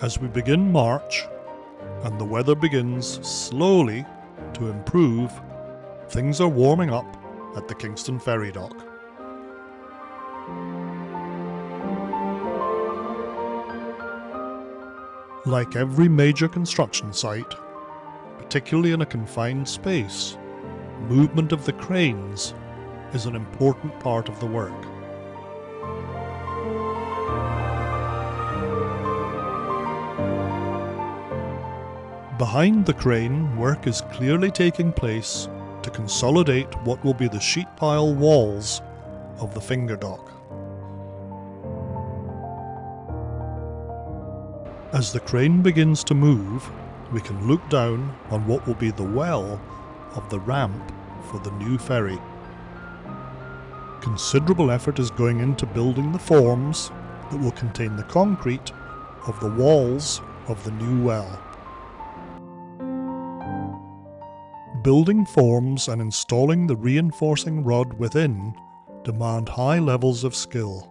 As we begin March, and the weather begins slowly to improve, things are warming up at the Kingston Ferry Dock. Like every major construction site, particularly in a confined space, movement of the cranes is an important part of the work. Behind the crane, work is clearly taking place to consolidate what will be the sheet pile walls of the finger dock. As the crane begins to move, we can look down on what will be the well of the ramp for the new ferry. Considerable effort is going into building the forms that will contain the concrete of the walls of the new well. Building forms and installing the reinforcing rod within demand high levels of skill.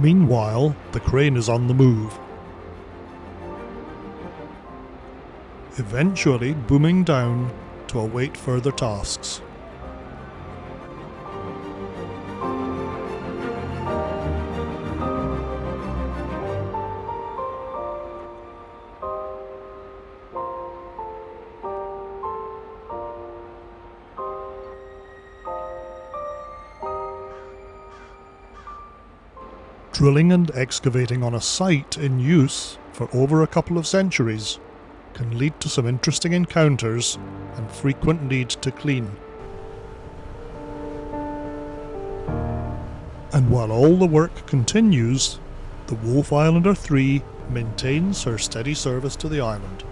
Meanwhile, the crane is on the move. Eventually booming down to await further tasks. Drilling and excavating on a site in use for over a couple of centuries can lead to some interesting encounters and frequent need to clean. And while all the work continues, the Wolf Islander 3 maintains her steady service to the island.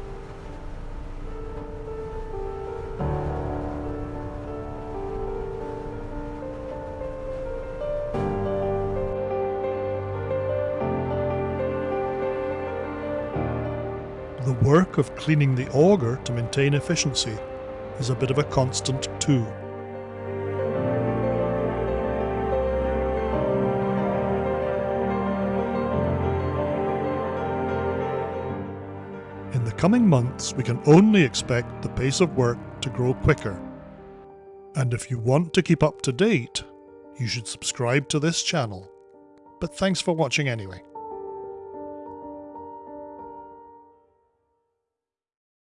The work of cleaning the auger to maintain efficiency is a bit of a constant too. In the coming months, we can only expect the pace of work to grow quicker. And if you want to keep up to date, you should subscribe to this channel. But thanks for watching anyway.